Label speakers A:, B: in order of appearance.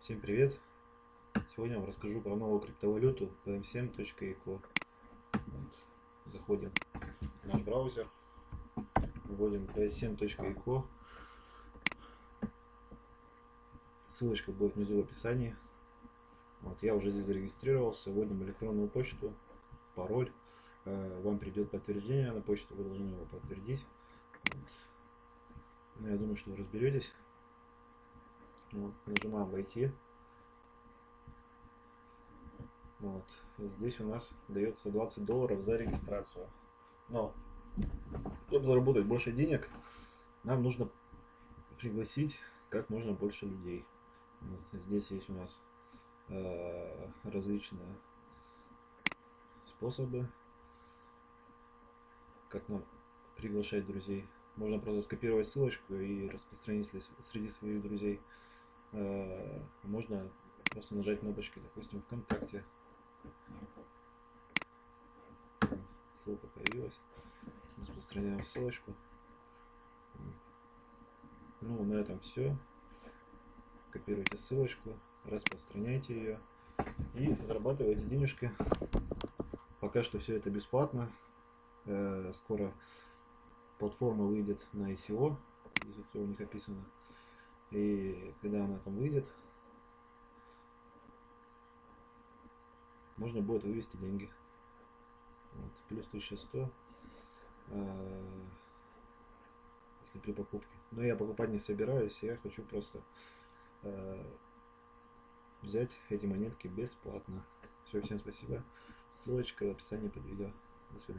A: Всем привет! Сегодня я вам расскажу про новую криптовалюту pm7.eco. Вот. Заходим в наш браузер, вводим pm7.eco. Ссылочка будет внизу в описании. Вот, я уже здесь зарегистрировался, вводим электронную почту, пароль. Э, вам придет подтверждение на почту, вы должны его подтвердить. Вот. Ну, я думаю, что вы разберетесь. Вот, нажимаем войти. Вот. Здесь у нас дается 20 долларов за регистрацию. Но, чтобы заработать больше денег, нам нужно пригласить как можно больше людей. Вот здесь есть у нас э, различные способы, как нам приглашать друзей. Можно просто скопировать ссылочку и распространить среди своих друзей. Э, можно просто нажать кнопочкой, допустим, ВКонтакте. Ссылка появилась. Распространяем ссылочку. Ну, на этом все. Копируйте ссылочку, распространяйте ее и зарабатывайте денежки. Пока что все это бесплатно. Э, скоро платформа выйдет на ICO, все у них описано. И когда она там выйдет, можно будет вывести деньги. Вот, плюс 1100, э, если при покупке. Но я покупать не собираюсь, я хочу просто э, взять эти монетки бесплатно. Все, всем спасибо. Ссылочка в описании под видео. До свидания.